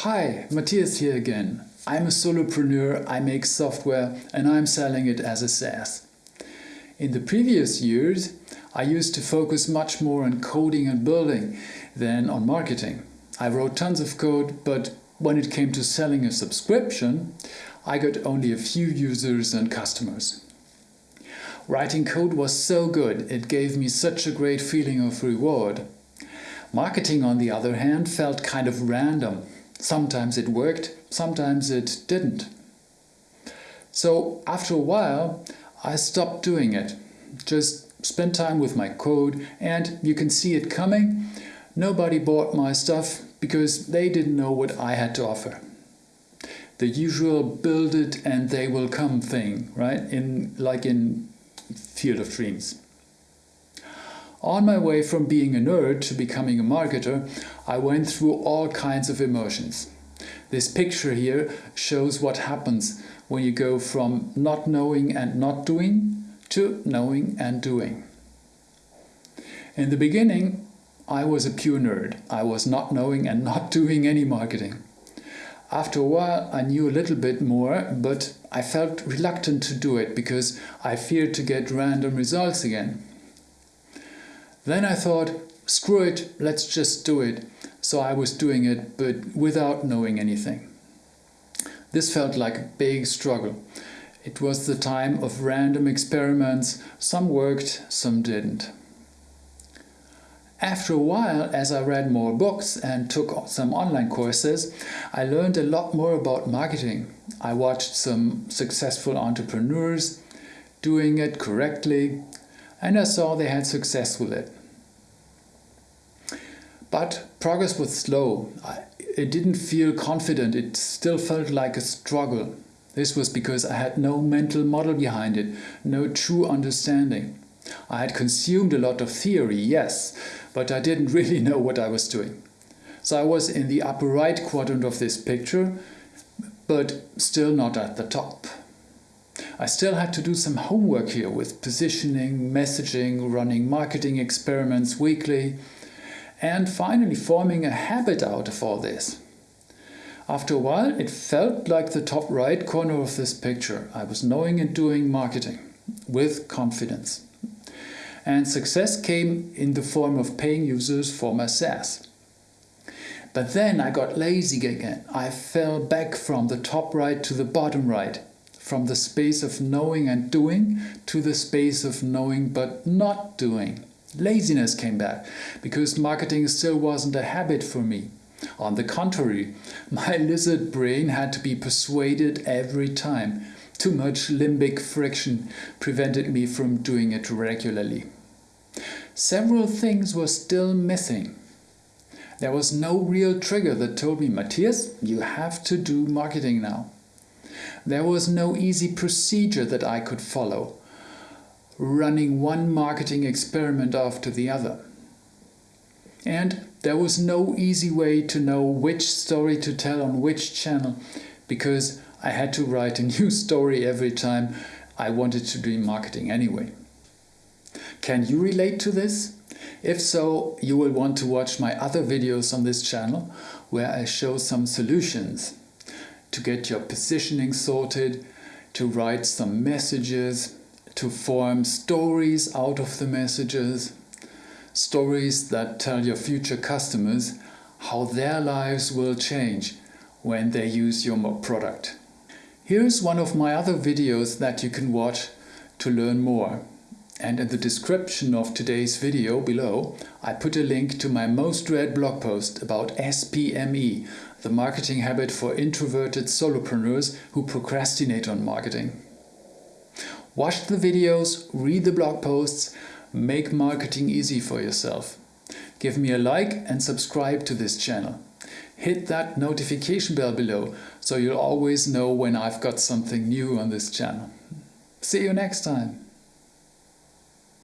Hi, Matthias here again. I'm a solopreneur, I make software and I'm selling it as a SaaS. In the previous years, I used to focus much more on coding and building than on marketing. I wrote tons of code, but when it came to selling a subscription, I got only a few users and customers. Writing code was so good, it gave me such a great feeling of reward. Marketing, on the other hand, felt kind of random. Sometimes it worked, sometimes it didn't. So after a while, I stopped doing it. Just spent time with my code and you can see it coming. Nobody bought my stuff because they didn't know what I had to offer. The usual build it and they will come thing, right? In Like in Field of Dreams. On my way from being a nerd to becoming a marketer, I went through all kinds of emotions. This picture here shows what happens when you go from not knowing and not doing to knowing and doing. In the beginning, I was a pure nerd. I was not knowing and not doing any marketing. After a while I knew a little bit more, but I felt reluctant to do it because I feared to get random results again. Then I thought, screw it, let's just do it. So I was doing it, but without knowing anything. This felt like a big struggle. It was the time of random experiments, some worked, some didn't. After a while, as I read more books and took some online courses, I learned a lot more about marketing. I watched some successful entrepreneurs doing it correctly and I saw they had success with it. But progress was slow. It didn't feel confident, it still felt like a struggle. This was because I had no mental model behind it, no true understanding. I had consumed a lot of theory, yes, but I didn't really know what I was doing. So I was in the upper right quadrant of this picture, but still not at the top. I still had to do some homework here with positioning, messaging, running marketing experiments weekly, and finally forming a habit out of all this. After a while it felt like the top right corner of this picture. I was knowing and doing marketing with confidence. And success came in the form of paying users for my SaaS. But then I got lazy again. I fell back from the top right to the bottom right. From the space of knowing and doing to the space of knowing but not doing. Laziness came back, because marketing still wasn't a habit for me. On the contrary, my lizard brain had to be persuaded every time. Too much limbic friction prevented me from doing it regularly. Several things were still missing. There was no real trigger that told me, Matthias, you have to do marketing now. There was no easy procedure that I could follow running one marketing experiment after the other. And there was no easy way to know which story to tell on which channel, because I had to write a new story every time I wanted to do marketing anyway. Can you relate to this? If so, you will want to watch my other videos on this channel, where I show some solutions to get your positioning sorted, to write some messages, to form stories out of the messages, stories that tell your future customers how their lives will change when they use your product. Here's one of my other videos that you can watch to learn more. And in the description of today's video below, I put a link to my most read blog post about SPME, the marketing habit for introverted solopreneurs who procrastinate on marketing. Watch the videos, read the blog posts, make marketing easy for yourself. Give me a like and subscribe to this channel. Hit that notification bell below so you'll always know when I've got something new on this channel. See you next time.